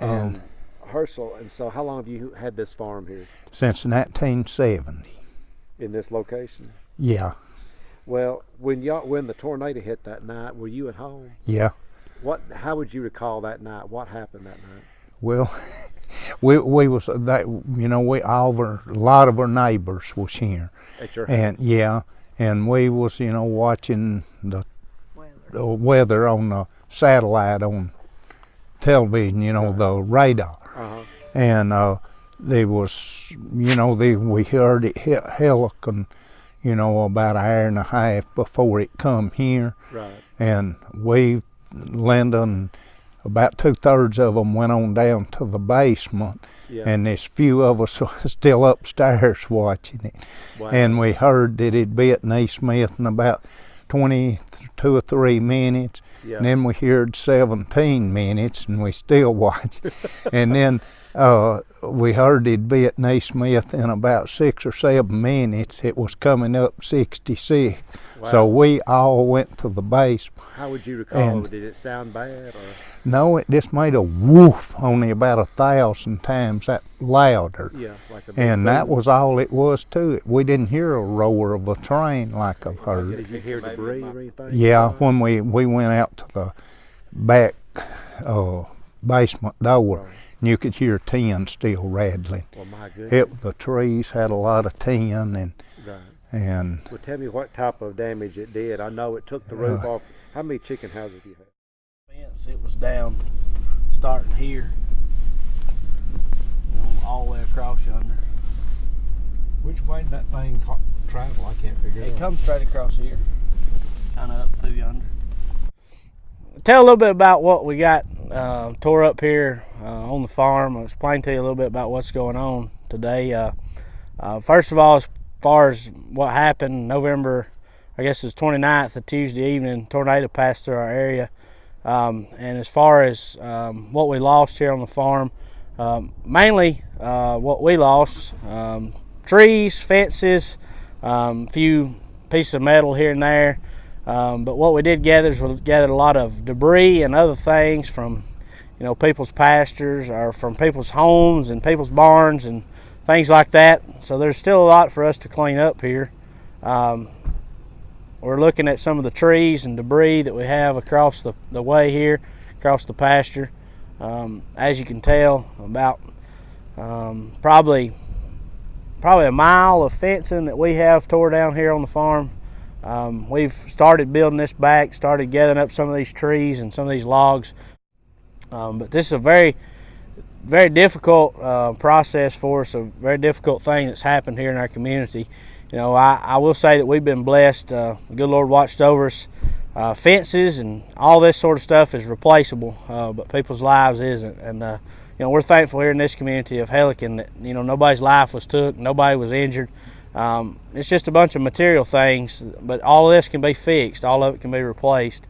And Um, Herschel, and so how long have you had this farm here since 1970. in this location? Yeah, Well, when y'all when the tornado hit that night, were you at home? yeah. What? How would you recall that night? What happened that night? Well, we we was that you know we all of our, a lot of our neighbors was here, At your house? and yeah, and we was you know watching the, the weather on the satellite on television, you know the radar, Uh-huh. and uh, there was you know they, we heard it hit Helicon, you know about an hour and a half before it come here, Right. and we, Linda and about two thirds of them went on down to the basement, Yeah. and there's few of us still upstairs watching it. wow. And we heard that it bit Neesmith in about 22 or 3 minutes. yeah. And then we heard 17 minutes, and we still watched. and then uh, we heard it be at Neesmith in about six or seven minutes. It was coming up 66. So we all went to the base. how would you recall? and- Did it sound bad? Or No, it just made a woof, only about a thousand times that louder. yeah, like a big And that was all it was to it. We didn't hear a roar of a train like I've heard. Did you hear debris or anything? Yeah, when we, we went out to the back uh, basement door, Right. and you could hear tin still rattling. Well, my goodness. It, the trees had a lot of tin, and Right. and Well, tell me what type of damage it did. I know it took the roof Uh, off. How many chicken houses do you have? fence, it was down, starting here, you know, all the way across yonder. Which way did that thing travel? I can't figure It it comes straight across here, kind of up through yonder. Tell a little bit about what we got uh, tore up here uh, on the farm. I'll explain to you a little bit about what's going on today. Uh, uh, first of all, as far as what happened, November, I guess it was 29th, a Tuesday evening, tornado passed through our area. Um, and as far as um, what we lost here on the farm, um, mainly uh, what we lost um, trees, fences, um, few pieces of metal here and there. Um, but what we did gather is we gathered a lot of debris and other things from, you know, people's pastures or from people's homes and people's barns and things like that. So there's still a lot for us to clean up here. Um, we're looking at some of the trees and debris that we have across the, the way here, across the pasture. Um, as you can tell, about um, probably probably a mile of fencing that we have tore down here on the farm. Um, we've started building this back, started gathering up some of these trees and some of these logs. Um, but this is a very, very difficult uh, process for us, a very difficult thing that's happened here in our community. You know, I, I will say that we've been blessed. Uh, the good Lord watched over us. Uh, fences and all this sort of stuff is replaceable, uh, but people's lives isn't. And uh, you know, we're thankful here in this community of Helicon that you know nobody's life was took, nobody was injured. Um, it's just a bunch of material things, but all of this can be fixed. All of it can be replaced.